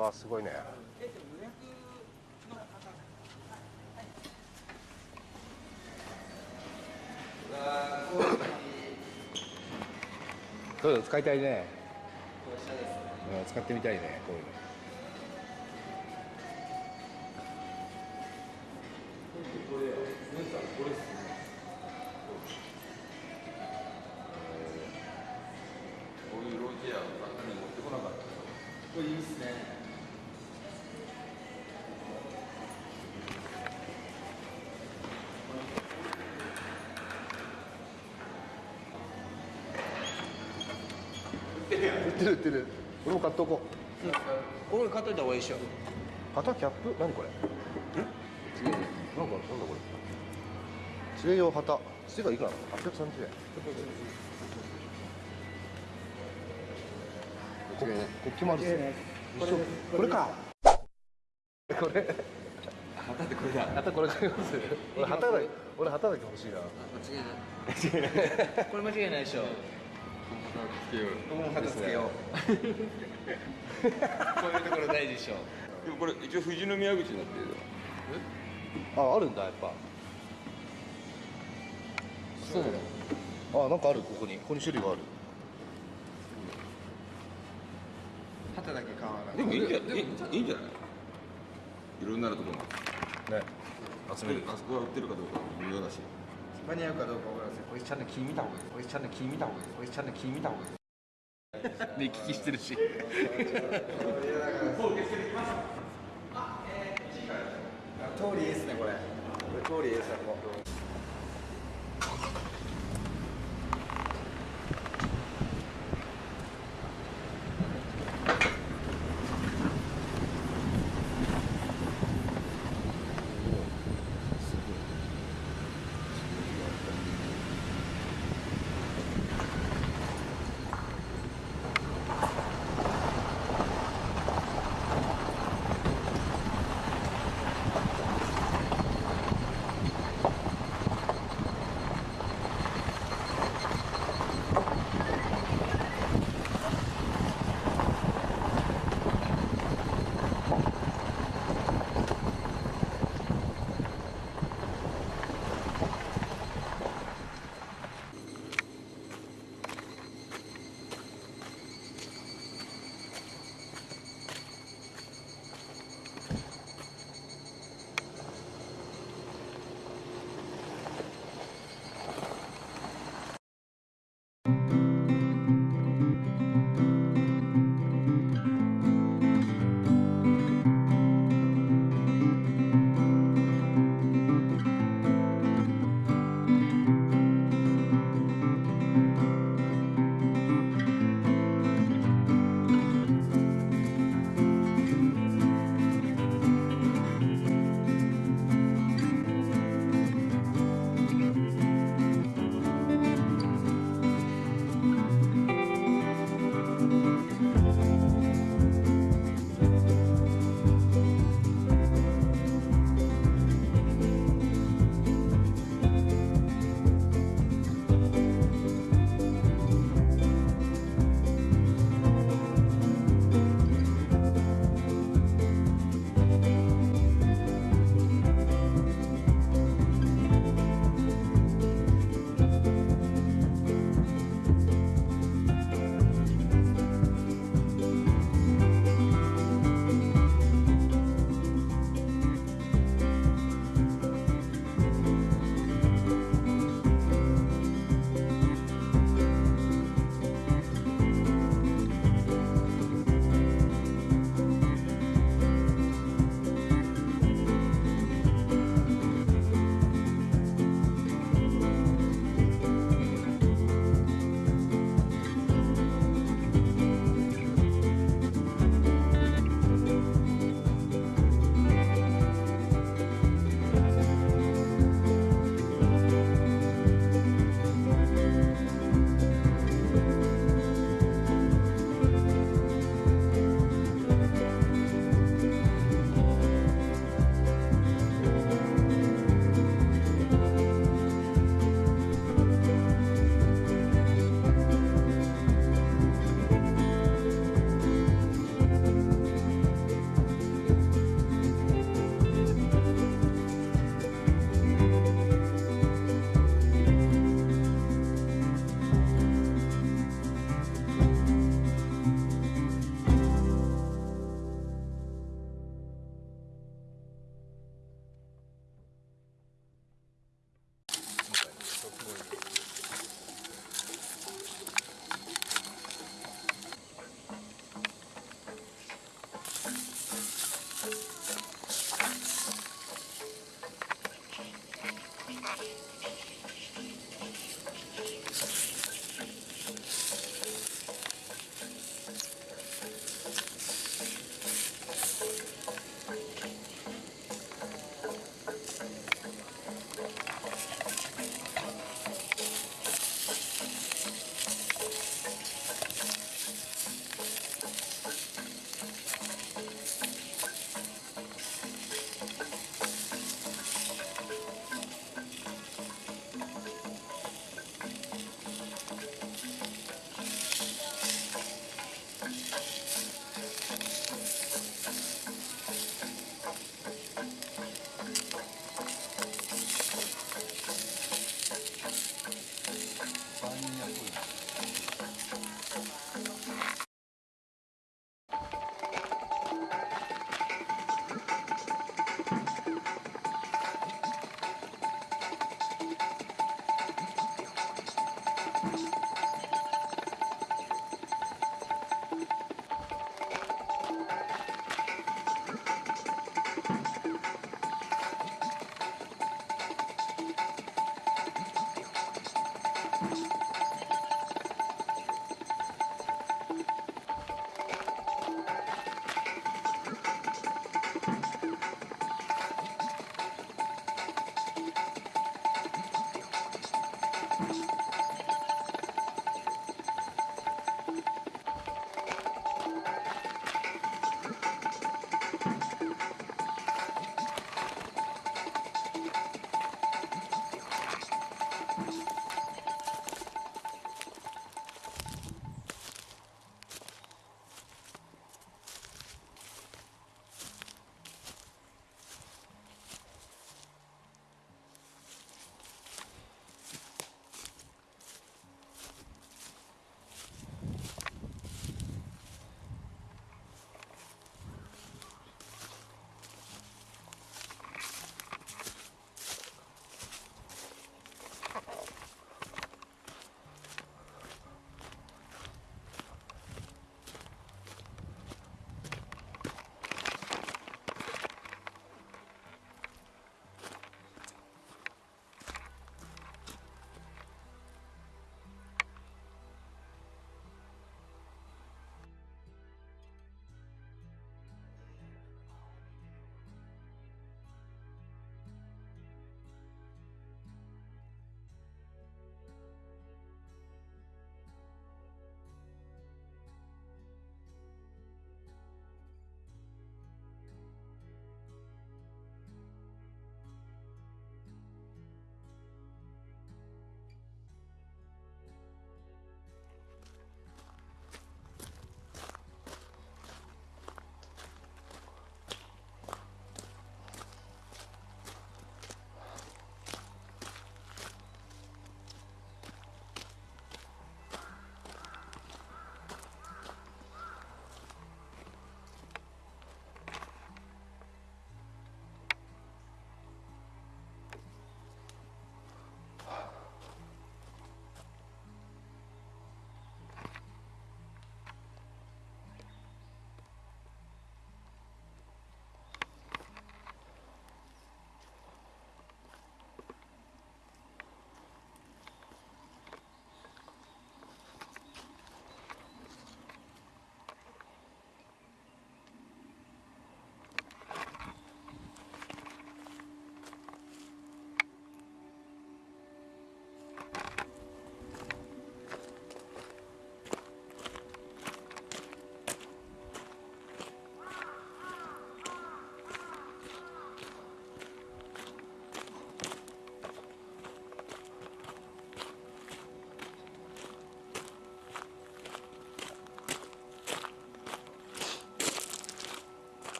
わあすごいね。こういうの使いたいね。うん使ってみたいねこういうの売ってる売ってる。俺も買っとここれ買っといた方がいいでしょ。う肩キャップ？何これ？ん？違うなんかなんだこれ。杖用旗。杖がいくらなの830円。こ国旗もあるっす。ね一緒これか。これ。旗ってこれだ。旗これ買います？俺旗だ俺旗だけ欲しいな。間違いない。これ間違いないでしょ。旗つけよう。よ僕も旗つけよう。こういうところ大事でしょ。でもこれ一応富士宮口になってるよ。ああるんだやっぱ。そうあなんかあるここに。ここに種類がある。旗だけ買わないでもいいんじゃいいいいんじゃない？いろんなところね。集める。あそこは売ってるかどうか微妙だし間に合うかどうかわからないです。こいつちゃんと気見た方がいい。こいつちゃんと気見た方がいい。こいつちゃんと気見た方がいい。目利きしてるし通りいい。ですねこれこれ通りいい。ですね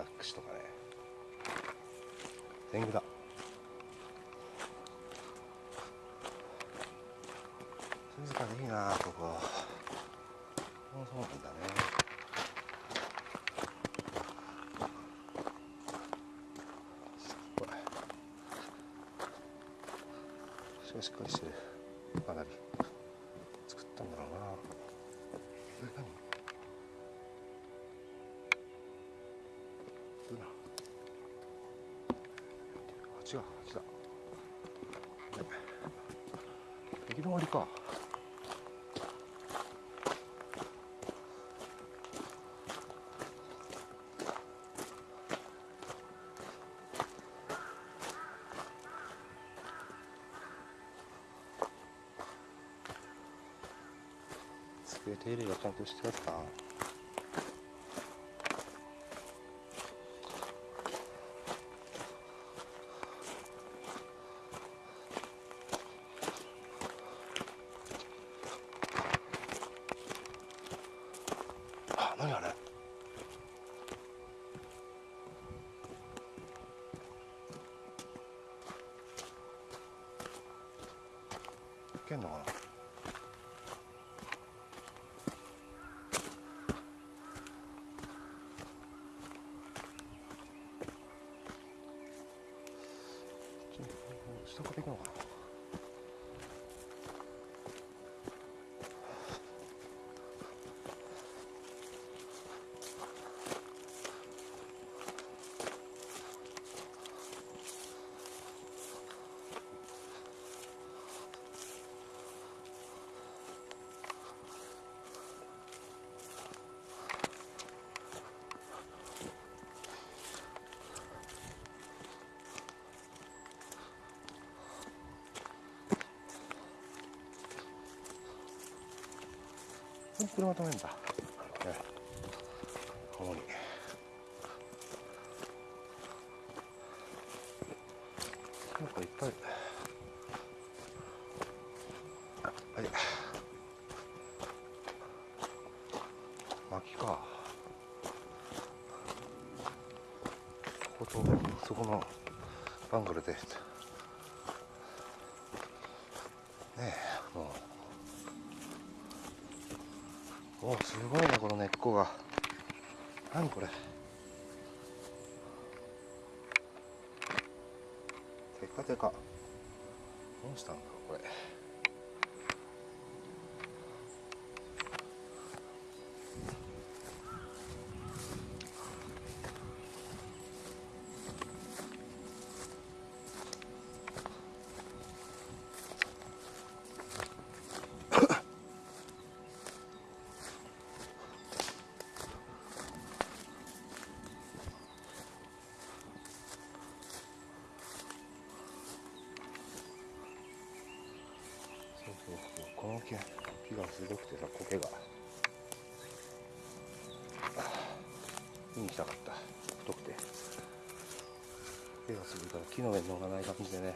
ばいね神隠しとかね。天狗だ。静かでいいなここ。そうなんだね。すごい。しっかりしてる。かなり。作ったんだろうな。え何？違う違う。行き止まりか。机手入れがちゃんとしてやった下から行くのかな。ここに車止めんだ。ね、ここに。なんかいっぱい。はい。薪か。ここと、そこのバングルで。ねえ、もう。おすごいねこの根っこが。何これ。テカテカ。どうしたんだろうこれ。木の上に乗らない感じでね。